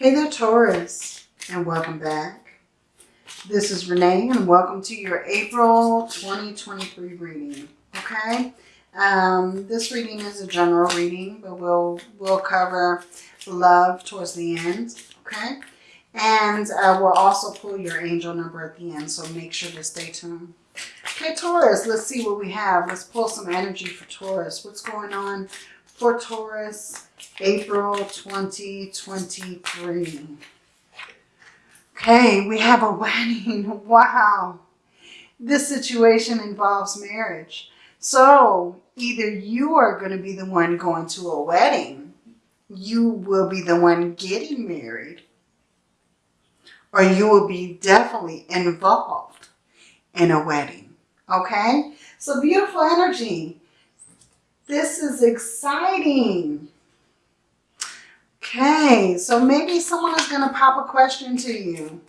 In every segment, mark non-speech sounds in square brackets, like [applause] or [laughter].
Hey there, Taurus, and welcome back. This is Renee, and welcome to your April 2023 reading, okay? Um, this reading is a general reading, but we'll, we'll cover love towards the end, okay? And uh, we'll also pull your angel number at the end, so make sure to stay tuned. Okay, Taurus, let's see what we have. Let's pull some energy for Taurus. What's going on for Taurus April 2023. Okay, we have a [laughs] wedding. Wow. This situation involves marriage. So either you are going to be the one going to a wedding, you will be the one getting married, or you will be definitely involved in a wedding. Okay? So beautiful energy. This is exciting. Okay, so maybe someone is going to pop a question to you.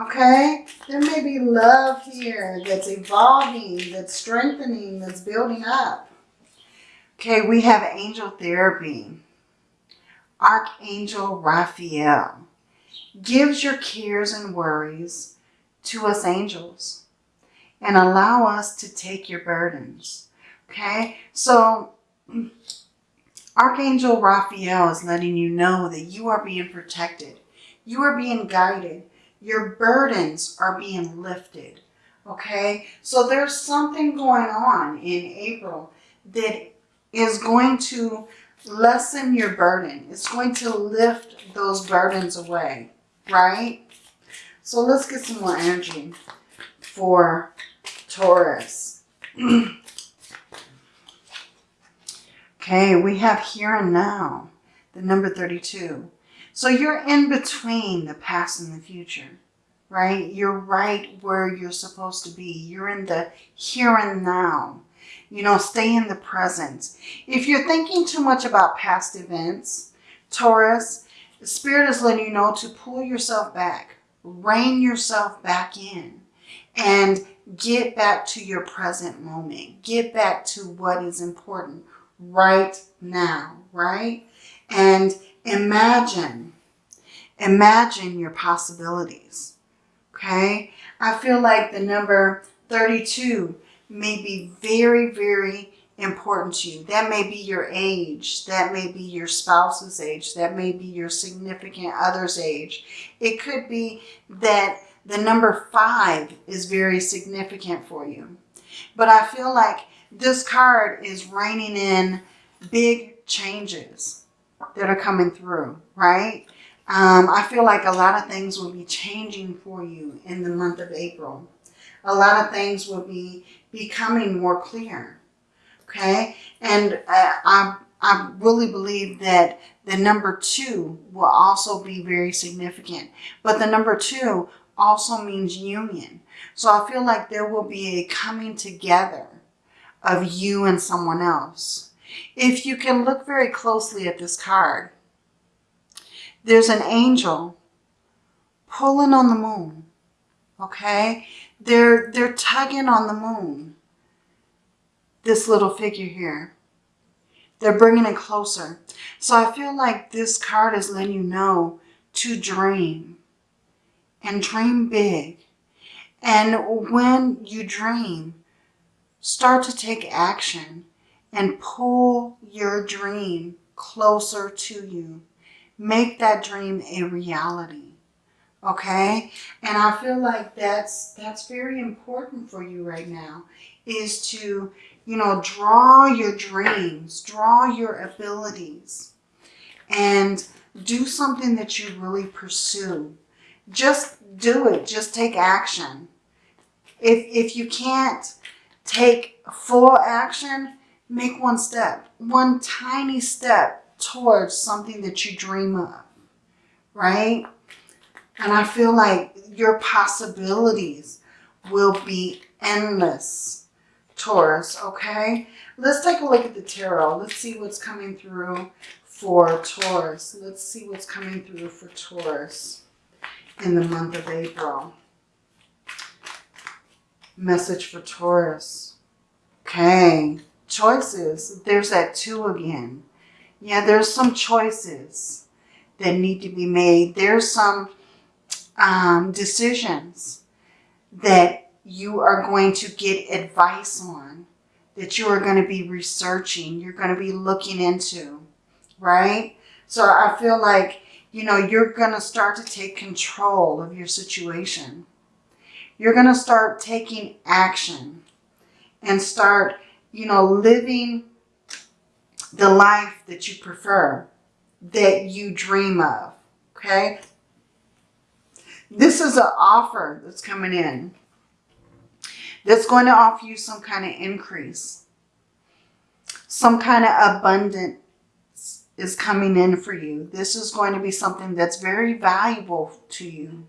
Okay, there may be love here that's evolving, that's strengthening, that's building up. Okay, we have angel therapy. Archangel Raphael gives your cares and worries to us angels and allow us to take your burdens. Okay, so mm, Archangel Raphael is letting you know that you are being protected. You are being guided. Your burdens are being lifted. Okay, so there's something going on in April that is going to lessen your burden. It's going to lift those burdens away, right? So let's get some more energy for Taurus. [clears throat] Okay, we have here and now, the number 32. So you're in between the past and the future, right? You're right where you're supposed to be. You're in the here and now. You know, stay in the present. If you're thinking too much about past events, Taurus, the Spirit is letting you know to pull yourself back, rein yourself back in, and get back to your present moment. Get back to what is important right now, right? And imagine, imagine your possibilities, okay? I feel like the number 32 may be very, very important to you. That may be your age. That may be your spouse's age. That may be your significant other's age. It could be that the number five is very significant for you. But I feel like this card is reining in big changes that are coming through, right? Um, I feel like a lot of things will be changing for you in the month of April. A lot of things will be becoming more clear, okay? And uh, I, I really believe that the number two will also be very significant. But the number two also means union. So I feel like there will be a coming together of you and someone else. If you can look very closely at this card, there's an angel pulling on the moon, okay? They're, they're tugging on the moon, this little figure here. They're bringing it closer. So I feel like this card is letting you know to dream and dream big. And when you dream, Start to take action and pull your dream closer to you. Make that dream a reality. Okay? And I feel like that's that's very important for you right now is to, you know, draw your dreams, draw your abilities and do something that you really pursue. Just do it. Just take action. If, if you can't take full action, make one step, one tiny step towards something that you dream of, right? And I feel like your possibilities will be endless, Taurus, okay? Let's take a look at the tarot. Let's see what's coming through for Taurus. Let's see what's coming through for Taurus in the month of April. Message for Taurus. Okay, choices. There's that two again. Yeah, there's some choices that need to be made. There's some um, decisions that you are going to get advice on, that you are going to be researching, you're going to be looking into, right? So I feel like, you know, you're going to start to take control of your situation. You're going to start taking action and start, you know, living the life that you prefer, that you dream of, okay? This is an offer that's coming in that's going to offer you some kind of increase. Some kind of abundance is coming in for you. This is going to be something that's very valuable to you.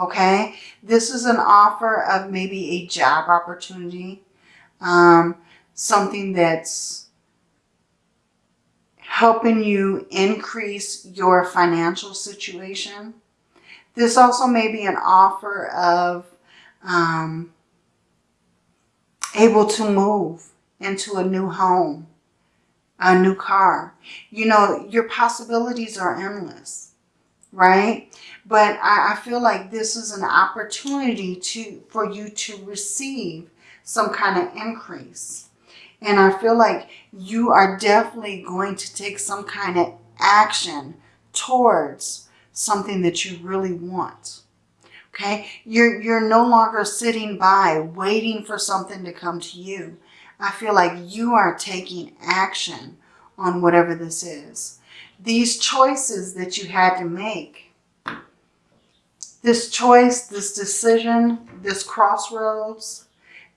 Okay? This is an offer of maybe a job opportunity. Um, something that's helping you increase your financial situation. This also may be an offer of um, able to move into a new home, a new car. You know, your possibilities are endless, right? But I, I feel like this is an opportunity to for you to receive some kind of increase. And I feel like you are definitely going to take some kind of action towards something that you really want. Okay, you're, you're no longer sitting by waiting for something to come to you. I feel like you are taking action on whatever this is. These choices that you had to make, this choice, this decision, this crossroads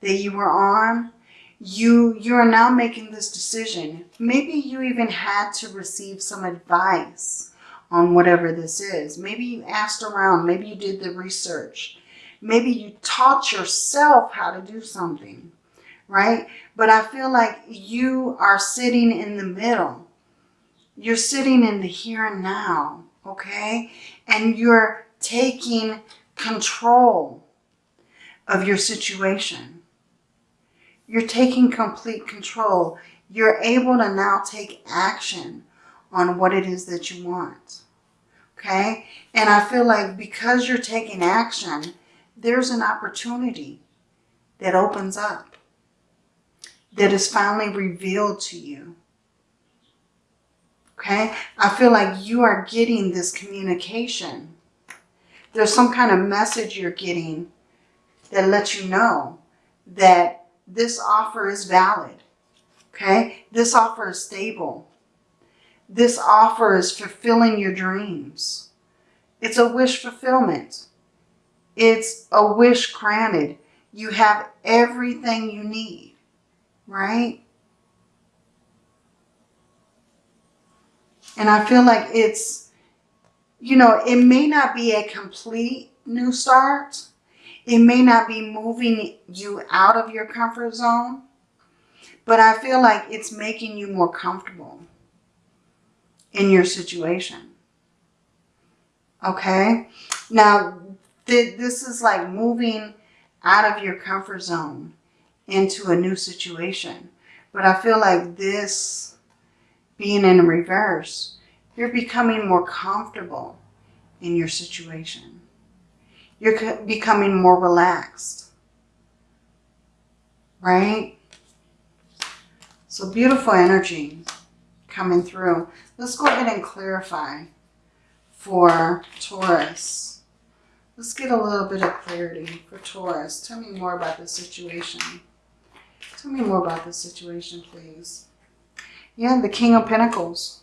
that you were on, you, you are now making this decision. Maybe you even had to receive some advice on whatever this is. Maybe you asked around. Maybe you did the research. Maybe you taught yourself how to do something, right? But I feel like you are sitting in the middle. You're sitting in the here and now, okay? And you're taking control of your situation. You're taking complete control. You're able to now take action on what it is that you want. Okay? And I feel like because you're taking action, there's an opportunity that opens up, that is finally revealed to you. Okay? I feel like you are getting this communication. There's some kind of message you're getting that lets you know that this offer is valid. Okay? This offer is stable. This offer is fulfilling your dreams. It's a wish fulfillment. It's a wish granted. You have everything you need, right? And I feel like it's, you know, it may not be a complete new start. It may not be moving you out of your comfort zone, but I feel like it's making you more comfortable in your situation. Okay? Now, th this is like moving out of your comfort zone into a new situation. But I feel like this being in reverse, you're becoming more comfortable in your situation. You're becoming more relaxed. Right? So beautiful energy coming through. Let's go ahead and clarify for Taurus. Let's get a little bit of clarity for Taurus. Tell me more about the situation. Tell me more about the situation, please. Yeah, the King of Pentacles.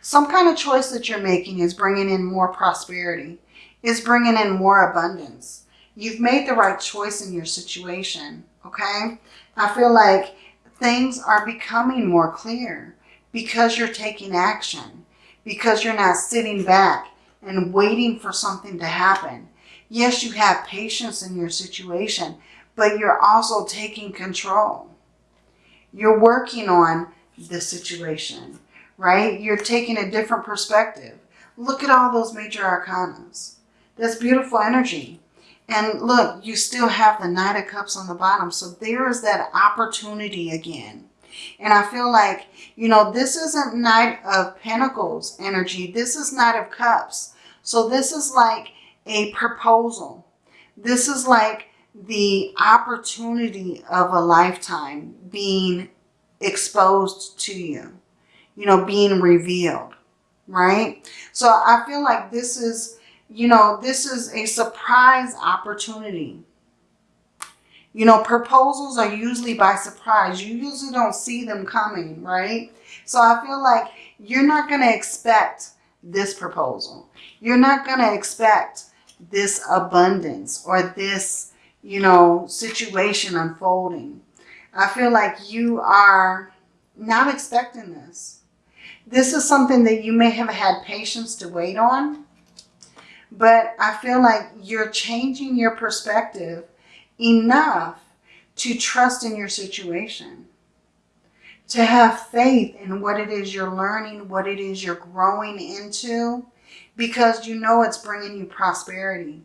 Some kind of choice that you're making is bringing in more prosperity, is bringing in more abundance. You've made the right choice in your situation, okay? I feel like things are becoming more clear because you're taking action, because you're not sitting back and waiting for something to happen. Yes, you have patience in your situation, but you're also taking control. You're working on the situation, right? You're taking a different perspective. Look at all those major arcanas. That's beautiful energy. And look, you still have the Knight of Cups on the bottom. So there is that opportunity again And I feel like, you know, this isn't Knight of Pentacles energy. This is Knight of Cups. So this is like a proposal. This is like the opportunity of a lifetime being exposed to you, you know, being revealed, right? So I feel like this is, you know, this is a surprise opportunity. You know, proposals are usually by surprise. You usually don't see them coming, right? So I feel like you're not going to expect this proposal. You're not going to expect this abundance or this, you know, situation unfolding. I feel like you are not expecting this. This is something that you may have had patience to wait on, but I feel like you're changing your perspective enough to trust in your situation, to have faith in what it is you're learning, what it is you're growing into, because you know it's bringing you prosperity.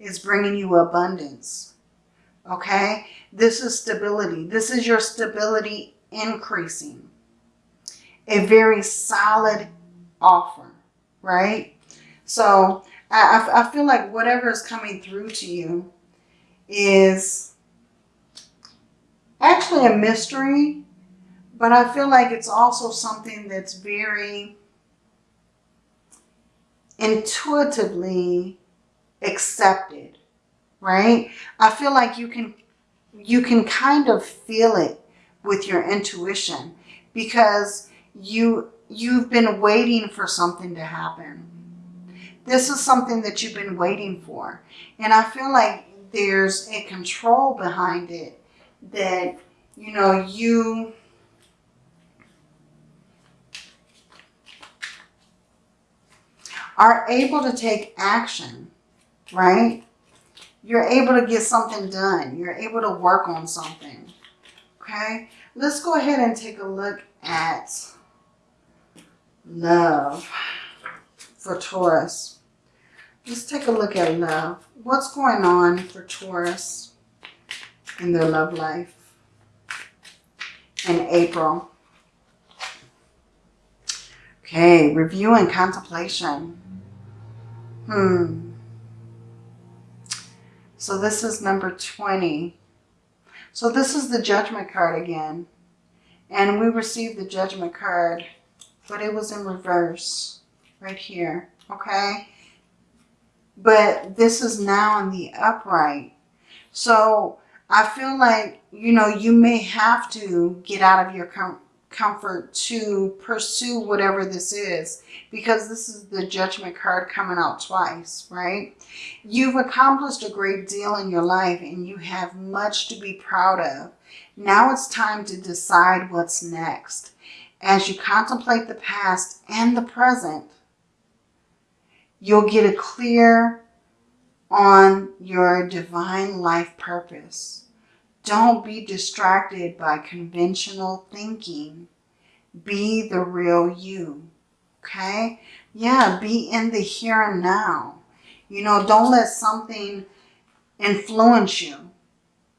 It's bringing you abundance. Okay? This is stability. This is your stability increasing. A very solid offer, right? So I, I feel like whatever is coming through to you is actually a mystery, but I feel like it's also something that's very intuitively accepted, right? I feel like you can you can kind of feel it with your intuition because you you've been waiting for something to happen. This is something that you've been waiting for. And I feel like there's a control behind it that, you know, you are able to take action, right? You're able to get something done. You're able to work on something, okay? Let's go ahead and take a look at love for Taurus. Let's take a look at love. What's going on for Taurus in their love life in April? Okay, review and contemplation. Hmm. So this is number 20. So this is the judgment card again. And we received the judgment card, but it was in reverse right here. Okay. But this is now in the upright. So I feel like, you know, you may have to get out of your comfort to pursue whatever this is because this is the judgment card coming out twice, right? You've accomplished a great deal in your life and you have much to be proud of. Now it's time to decide what's next. As you contemplate the past and the present, you'll get a clear on your divine life purpose. Don't be distracted by conventional thinking. Be the real you. Okay? Yeah, be in the here and now. You know, don't let something influence you.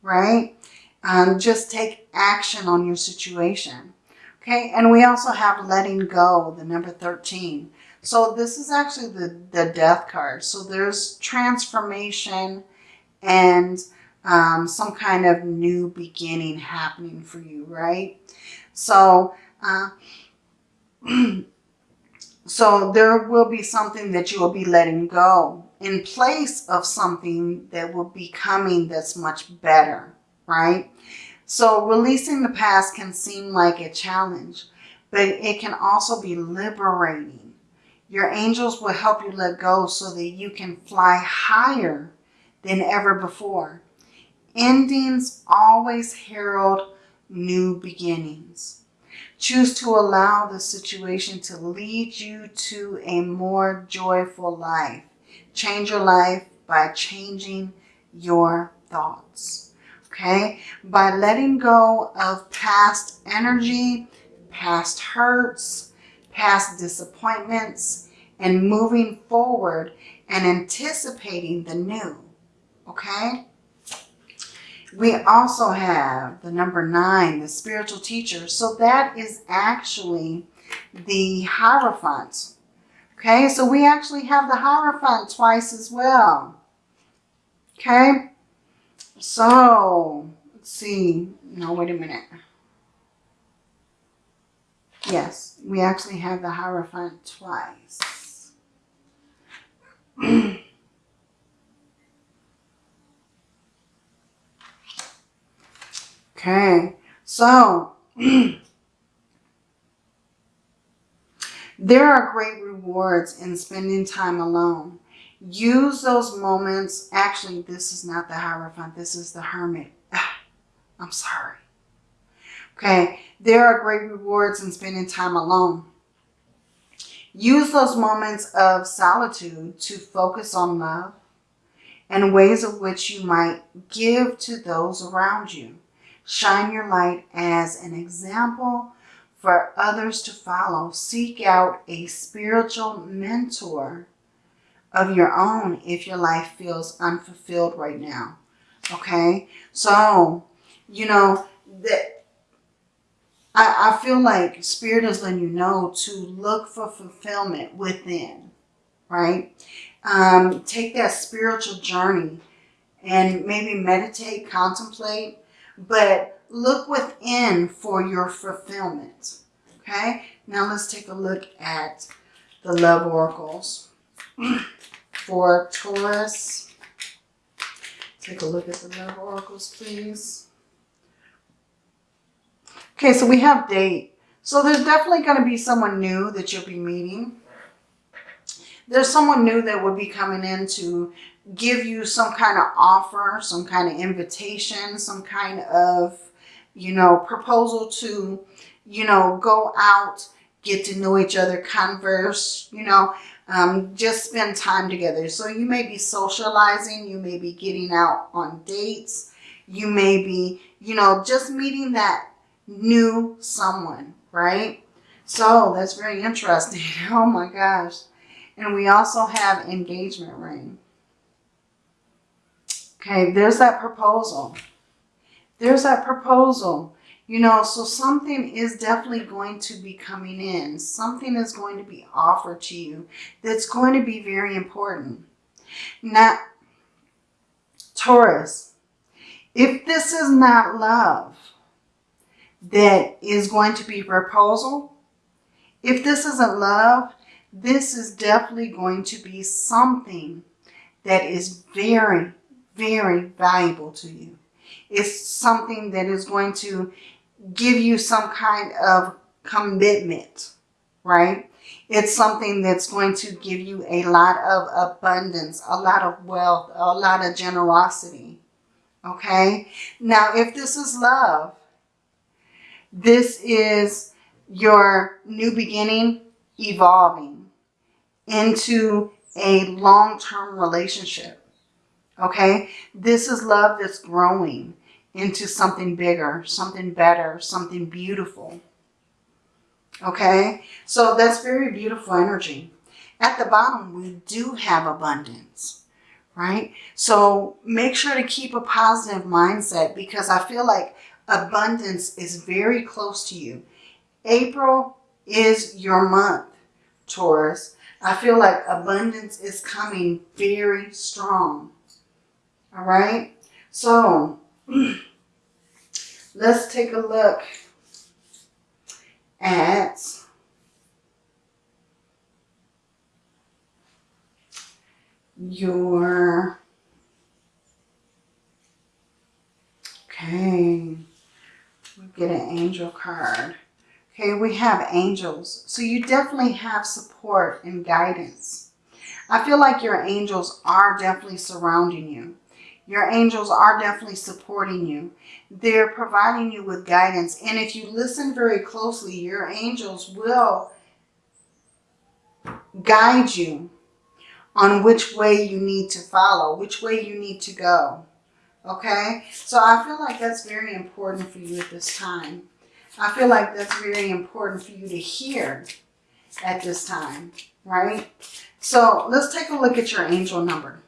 Right? Um, just take action on your situation. Okay? And we also have letting go, the number 13. So this is actually the, the death card. So there's transformation and um, some kind of new beginning happening for you, right? So, uh, [clears throat] so there will be something that you will be letting go in place of something that will be coming that's much better, right? So releasing the past can seem like a challenge, but it can also be liberating. Your angels will help you let go so that you can fly higher than ever before. Endings always herald new beginnings. Choose to allow the situation to lead you to a more joyful life. Change your life by changing your thoughts. Okay? By letting go of past energy, past hurts, past disappointments, and moving forward and anticipating the new. Okay? We also have the number nine, the spiritual teacher. So that is actually the Hierophant. Okay, so we actually have the Hierophant twice as well. Okay, so let's see. No, wait a minute. Yes, we actually have the Hierophant twice. [clears throat] okay, so [clears throat] there are great rewards in spending time alone. Use those moments. Actually, this is not the Hierophant. This is the Hermit. [sighs] I'm sorry. Okay, there are great rewards in spending time alone. Use those moments of solitude to focus on love and ways of which you might give to those around you. Shine your light as an example for others to follow. Seek out a spiritual mentor of your own if your life feels unfulfilled right now. Okay? So, you know, that I, I feel like Spirit is letting you know to look for fulfillment within, right? Um, take that spiritual journey and maybe meditate, contemplate, but look within for your fulfillment. Okay, now let's take a look at the love oracles [clears throat] for Taurus. Take a look at the love oracles, please. Okay, so we have date. So there's definitely going to be someone new that you'll be meeting. There's someone new that will be coming in to give you some kind of offer, some kind of invitation, some kind of, you know, proposal to, you know, go out, get to know each other, converse, you know, um, just spend time together. So you may be socializing, you may be getting out on dates, you may be, you know, just meeting that new someone, right? So that's very interesting. [laughs] Oh my gosh. And we also have engagement ring. Okay, there's that proposal. There's that proposal. You know, so something is definitely going to be coming in. Something is going to be offered to you that's going to be very important. Now, Taurus, if this is not love, that is going to be proposal. If this isn't love, this is definitely going to be something that is very, very valuable to you. It's something that is going to give you some kind of commitment, right? It's something that's going to give you a lot of abundance, a lot of wealth, a lot of generosity, okay? Now, if this is love, this is your new beginning evolving into a long-term relationship. Okay? This is love that's growing into something bigger, something better, something beautiful. Okay? So that's very beautiful energy. At the bottom, we do have abundance, right? So make sure to keep a positive mindset because I feel like abundance is very close to you. April is your month, Taurus. I feel like abundance is coming very strong. All right. So [clears throat] let's take a look at your okay we get an angel card. Okay, we have angels. So you definitely have support and guidance. I feel like your angels are definitely surrounding you. Your angels are definitely supporting you. They're providing you with guidance. And if you listen very closely, your angels will guide you on which way you need to follow, which way you need to go. Okay, so I feel like that's very important for you at this time. I feel like that's very important for you to hear at this time, right? So let's take a look at your angel number.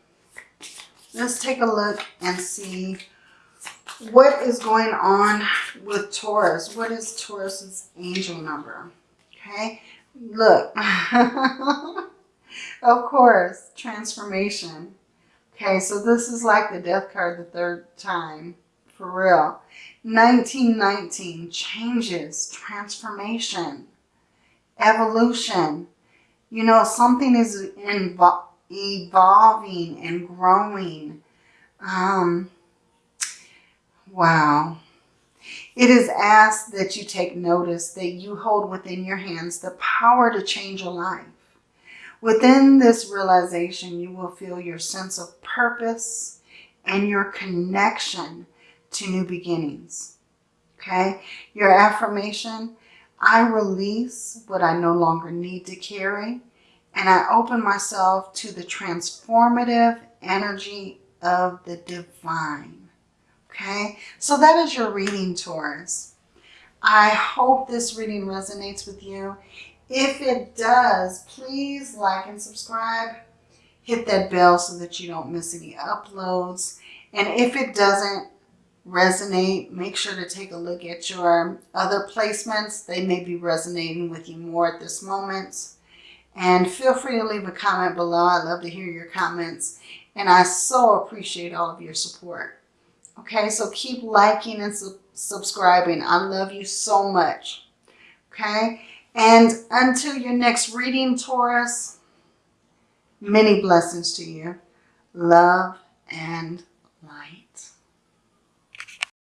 Let's take a look and see what is going on with Taurus? What is Taurus's angel number? Okay, look. [laughs] of course, transformation. Okay, so this is like the death card the third time, for real. 1919, changes, transformation, evolution. You know, something is invo- evolving and growing. Um, wow. It is asked that you take notice that you hold within your hands the power to change your life. Within this realization, you will feel your sense of purpose and your connection to new beginnings. Okay? Your affirmation I release what I no longer need to carry, and I open myself to the transformative energy of the divine. Okay? So that is your reading, Taurus. I hope this reading resonates with you. If it does, please like and subscribe. Hit that bell so that you don't miss any uploads. And if it doesn't, resonate, make sure to take a look at your other placements. They may be resonating with you more at this moment. And feel free to leave a comment below. I love to hear your comments. And I so appreciate all of your support. Okay, so keep liking and su subscribing. I love you so much. Okay, and until your next reading, Taurus, many blessings to you. Love and.